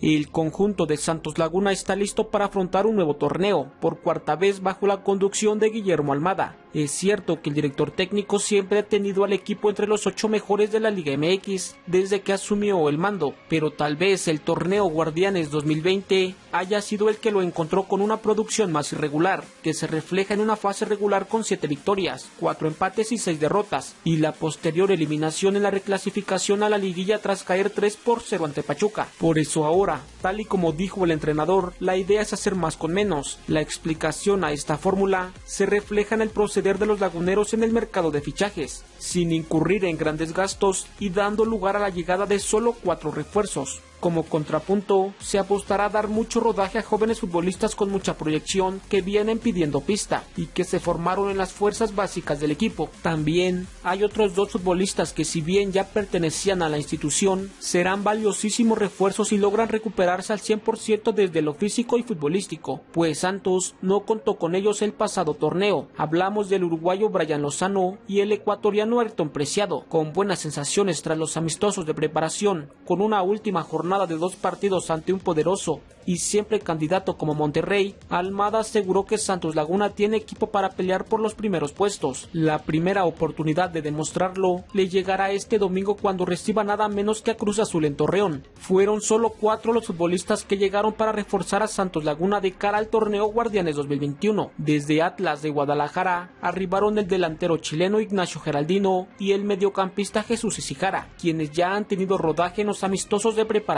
El conjunto de Santos Laguna está listo para afrontar un nuevo torneo, por cuarta vez bajo la conducción de Guillermo Almada. Es cierto que el director técnico siempre ha tenido al equipo entre los ocho mejores de la Liga MX desde que asumió el mando, pero tal vez el torneo Guardianes 2020 haya sido el que lo encontró con una producción más irregular, que se refleja en una fase regular con siete victorias, cuatro empates y seis derrotas, y la posterior eliminación en la reclasificación a la liguilla tras caer 3 por 0 ante Pachuca. Por eso ahora, tal y como dijo el entrenador, la idea es hacer más con menos. La explicación a esta fórmula se refleja en el proceder de los laguneros en el mercado de fichajes, sin incurrir en grandes gastos y dando lugar a la llegada de solo cuatro refuerzos. Como contrapunto, se apostará a dar mucho rodaje a jóvenes futbolistas con mucha proyección que vienen pidiendo pista y que se formaron en las fuerzas básicas del equipo. También hay otros dos futbolistas que si bien ya pertenecían a la institución, serán valiosísimos refuerzos y logran recuperarse al 100% desde lo físico y futbolístico, pues Santos no contó con ellos el pasado torneo. Hablamos del uruguayo Brian Lozano y el ecuatoriano Ayrton Preciado, con buenas sensaciones tras los amistosos de preparación, con una última jornada de dos partidos ante un poderoso y siempre candidato como Monterrey, Almada aseguró que Santos Laguna tiene equipo para pelear por los primeros puestos. La primera oportunidad de demostrarlo le llegará este domingo cuando reciba nada menos que a Cruz Azul en Torreón. Fueron solo cuatro los futbolistas que llegaron para reforzar a Santos Laguna de cara al torneo Guardianes 2021. Desde Atlas de Guadalajara arribaron el delantero chileno Ignacio Geraldino y el mediocampista Jesús Isijara, quienes ya han tenido rodaje en los amistosos de preparación.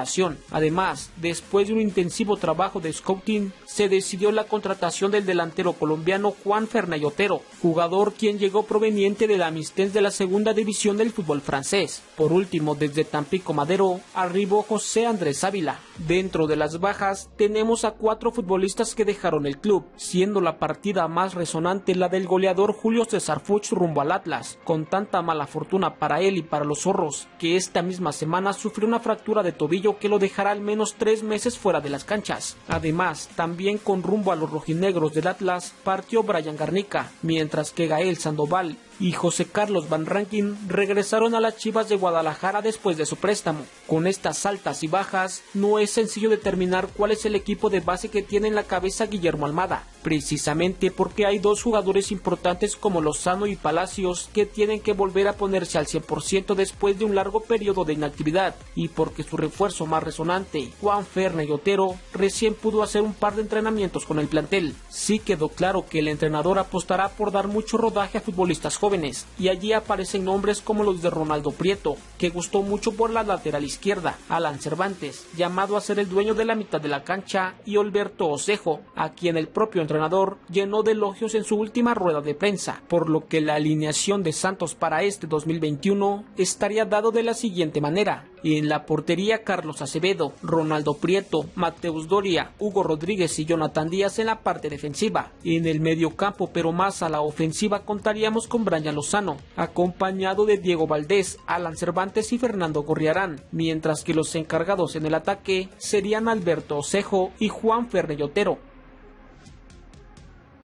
Además, después de un intensivo trabajo de scouting, se decidió la contratación del delantero colombiano Juan Otero, jugador quien llegó proveniente de la Amistens de la segunda división del fútbol francés. Por último, desde Tampico Madero, arribó José Andrés Ávila. Dentro de las bajas, tenemos a cuatro futbolistas que dejaron el club, siendo la partida más resonante la del goleador Julio César Fuchs rumbo al Atlas, con tanta mala fortuna para él y para los zorros, que esta misma semana sufrió una fractura de tobillo que lo dejará al menos tres meses fuera de las canchas. Además, también con rumbo a los rojinegros del Atlas partió Brian Garnica, mientras que Gael Sandoval y José Carlos Van Rankin regresaron a las Chivas de Guadalajara después de su préstamo. Con estas altas y bajas, no es sencillo determinar cuál es el equipo de base que tiene en la cabeza Guillermo Almada, precisamente porque hay dos jugadores importantes como Lozano y Palacios que tienen que volver a ponerse al 100% después de un largo periodo de inactividad, y porque su refuerzo más resonante, Juan Fernández y Otero, recién pudo hacer un par de entrenamientos con el plantel. Sí quedó claro que el entrenador apostará por dar mucho rodaje a futbolistas jóvenes y allí aparecen nombres como los de Ronaldo Prieto, que gustó mucho por la lateral izquierda, Alan Cervantes, llamado a ser el dueño de la mitad de la cancha, y Alberto Osejo, a quien el propio entrenador llenó de elogios en su última rueda de prensa, por lo que la alineación de Santos para este 2021 estaría dado de la siguiente manera. En la portería Carlos Acevedo, Ronaldo Prieto, Mateus Doria, Hugo Rodríguez y Jonathan Díaz en la parte defensiva. En el medio campo, pero más a la ofensiva, contaríamos con Brian Lozano, acompañado de Diego Valdés, Alan Cervantes y Fernando Gorriarán, mientras que los encargados en el ataque serían Alberto Osejo y Juan Fernellotero.